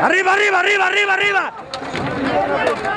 ¡Arriba, arriba, arriba, arriba, arriba!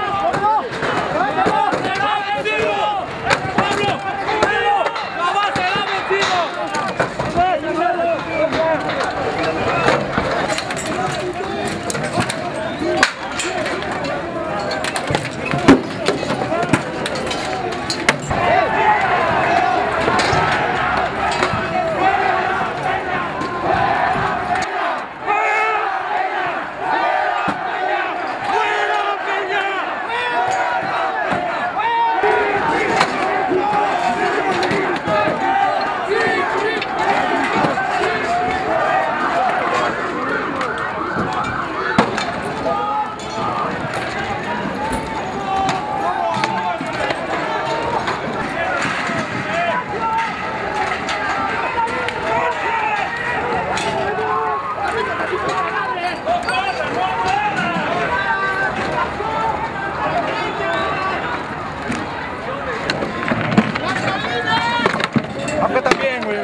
Acá también, güey.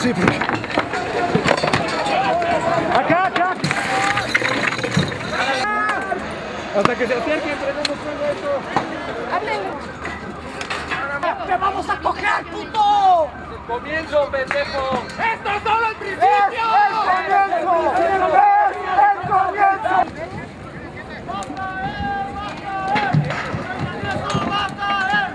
Sí, porque... Acá, acá. Hasta que se acerquen, prendemos fuego esto. ¡Te vamos a coger, puto! ¡Comienzo, pendejo! ¡Esto es solo el principio! ¡Es el comienzo! ¡Es el comienzo! ¡Está llevando uno! ¡Está llevando uno, chavales!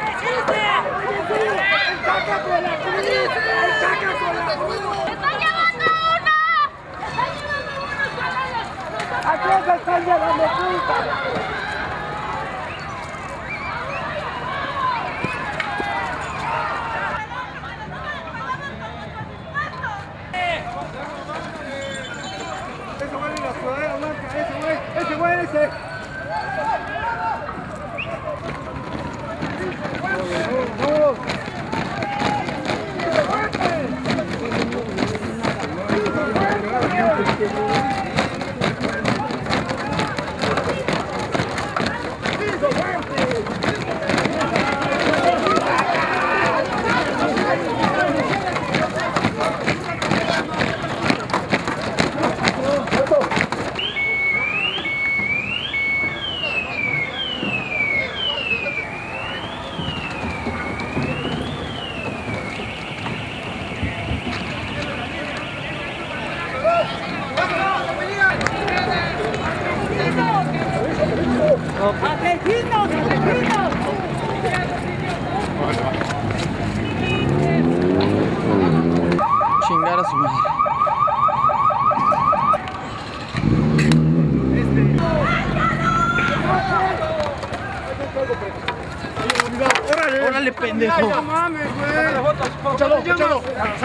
¿A quién se están llevando puta? Ese güey ese güey, ese güey, ese. ¡Asesinos! ¡Asesinos! Chingar a su madre. ¡Órale! ¡Órale, pendejo! ¡No mames, güey! ¡Échalo, échalo!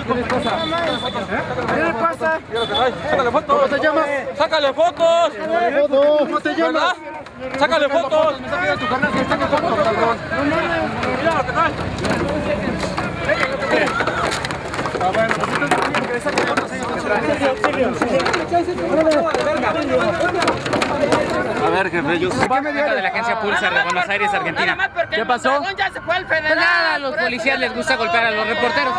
¿Qué les pasa? ¿Qué le pasa? ¡Sácale fotos! ¿Cómo te llamas? ¡Sácale fotos! ¿Cómo te llamas? ¡Sácale fotos! ¡Mira lo que trae! A ver, jefe, yo soy... de la agencia Pulsar de Buenos Aires, Argentina. ¿Qué pasó? Ya se fue el Pues federal. nada, a los policías les gusta golpear a los reporteros.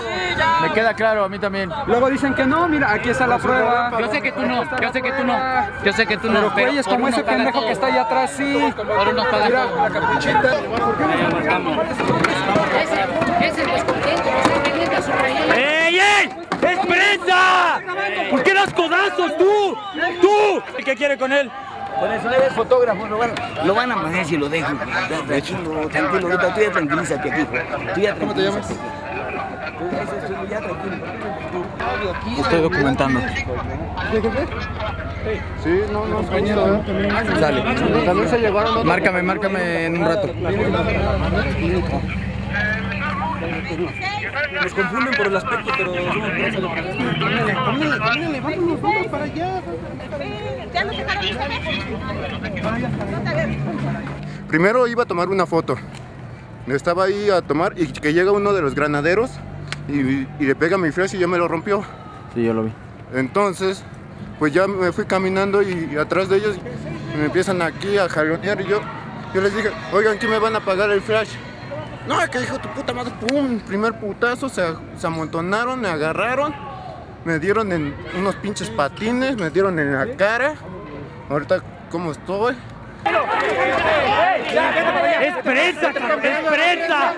Me queda claro, a mí también. Luego dicen que no, mira, aquí está la prueba. Yo sé que tú no, yo sé que tú no, yo sé que tú no, Pero güeyes como ese pendejo que está allá atrás, sí. Por uno pagas Mira, la capuchita. Ese. ¡Ey, ey! ¡Es prensa! ¿Por qué das codazos tú? ¡Tú! ¿Qué quiere con él? Por eso eres fotógrafo, lo van, lo van a manejar si lo dejo. Tranquilo, tranquilo, ahorita tú ya tranquilízate aquí. Tú ya ¿Cómo te llamas? Ya tranquilo. Estoy documentando. Sí, no, no, compañero. Sale. También se llevaron Márcame, márcame en un rato. Nos confunden por el aspecto, pero somos para allá. ¿Ya nos dejaron ustedes? Primero iba a tomar una foto. Estaba ahí a tomar y que llega uno de los granaderos y, y le pega mi flash y ya me lo rompió. Sí, yo lo vi. Entonces, pues ya me fui caminando y atrás de ellos me empiezan aquí a jalonear y yo, yo les dije, oigan, ¿quién me van a pagar el flash? No, que dijo tu puta madre, pum, primer putazo, se, se amontonaron, me agarraron, me dieron en unos pinches patines, me dieron en la cara. Ahorita, ¿cómo estoy? ¡Es prensa! ¡Es prensa!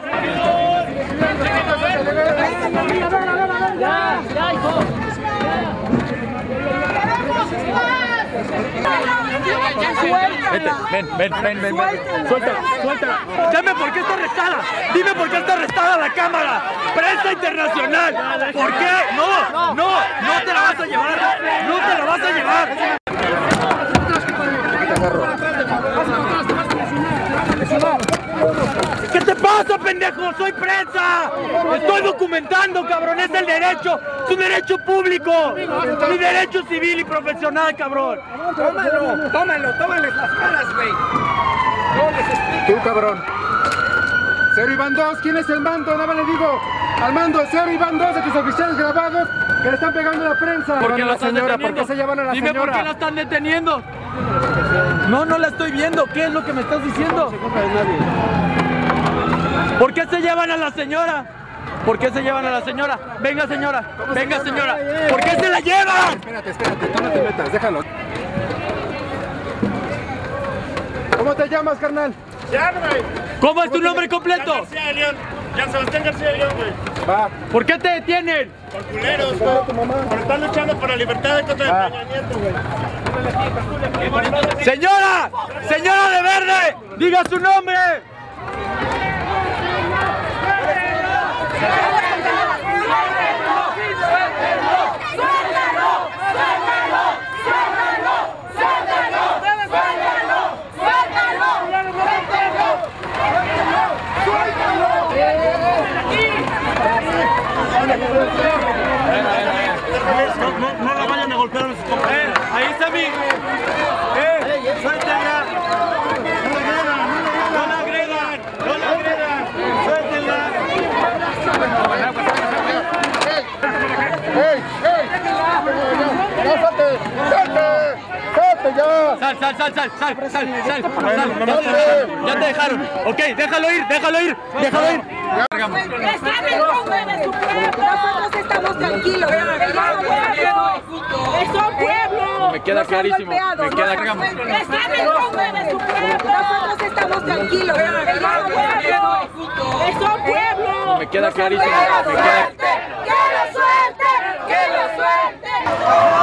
Vete, ven, ven, ven, ven. Suéltala, suéltala. Dime por qué está arrestada. Dime por qué está arrestada la cámara. Prensa internacional. ¿Por qué? No, no, no te la vas a llevar. No te la vas a llevar. ¿Qué te pasa, pendejo? ¡Soy prensa! ¡Estoy documentando, cabrón! ¡Es el derecho! ¡Es un derecho público! ¡Mi derecho civil y profesional, cabrón! Tómalo, tómalo, tómales las caras, güey. No les explico. Tú, cabrón. Cero y van dos, ¿quién es el mando? Nada más le digo al mando, cero y van dos de tus oficiales grabados que le están pegando a la prensa. ¿Por qué la señora? ¿Por deteniendo? qué se llevan a la Dime señora? por qué la están deteniendo. No, no la estoy viendo. ¿Qué es lo que me estás diciendo? ¿Por qué se llevan a la señora? ¿Por qué se llevan a la señora? Venga, señora. Venga, señora. ¿Por qué se la llevan? Espérate, espérate, tú no te metas, déjalo. ¿Cómo te llamas, carnal? ¿Cómo es tu nombre completo? García de León. Jan Sebastián García de León, güey. Va. ¿Por qué te detienen? Por culeros, güey. Por estar luchando por la libertad de contra de Peña Nieto, güey. Señora, señora de verde, diga su nombre. Yeah. Sal, sal, sal, sal, sal, sal, sal, sal. Ya te dejaron, ya te dejaron. Ok, déjalo ir, déjalo ir, déjalo ir. Están en contra de su pueblo. Nosotros estamos tranquilos. Es un pueblo. Me queda clarísimo, golpeado, me queda. Están en contra de su pueblo. Nosotros estamos tranquilos. Es un pueblo. Es un pueblo. Me queda clarísimo, me queda- ¡Que lo suelten! ¡Que lo suelten!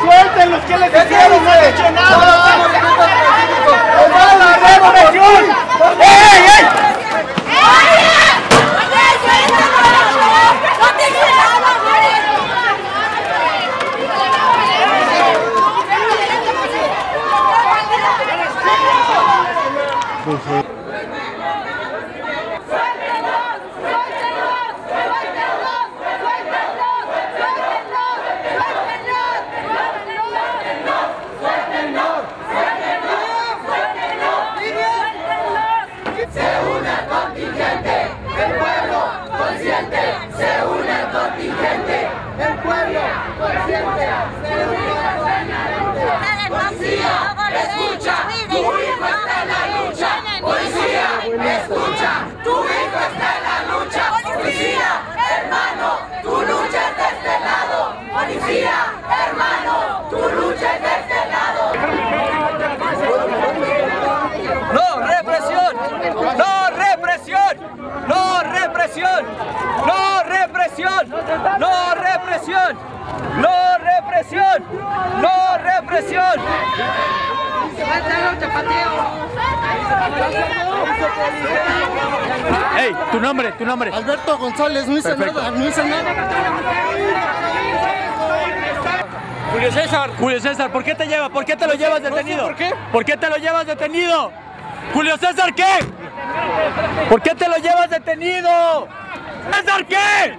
¡Suéltenlos! ¿Qué les hicieron? ¡No han hecho nada! ¡Mala represión! ¡Ey, ey! Escucha, tu hijo está en la lucha. Policía, escucha, tu hijo está en la lucha. Policía, hermano, tu lucha es de este lado. Policía, hermano, tu lucha es de este lado. No represión, no represión, no represión, no represión, no represión, no represión, no represión. Hey, tu nombre, tu nombre. Alberto González, no hice Perfecto. nada, no hice nada. Julio César. Julio César, ¿por qué te lleva? ¿Por qué te lo llevas detenido? por qué. ¿Por qué te lo llevas detenido? Julio César, ¿qué? ¿Por qué te lo llevas detenido? César, ¿qué?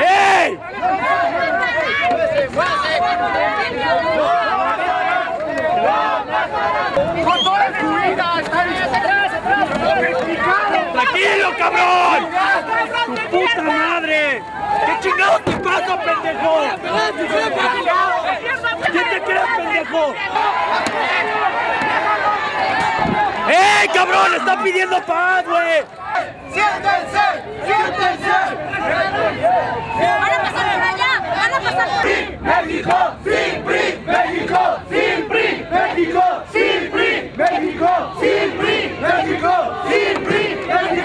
¡Dilo, cabrón! ¡Tu puta madre! ¿Qué chingados te pasa, pendejo? ¿Quién te crees, pendejo? ¡Ey, cabrón! ¡Está pidiendo paz, güey! ¡Siéntense! ¡Siéntense! ¡Van a pasar por allá! ¡Van a pasar por allá! ¡México! ¡Sí, PRI! ¡México! ¡Sí, PRI! ¡México! ¡Sí, PRI! ¡México! ¡Sí, PRI! ¡México! ¡Sí, PRI! ¡México!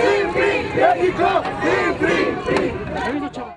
¡Free, free! ¡México, free, free, free!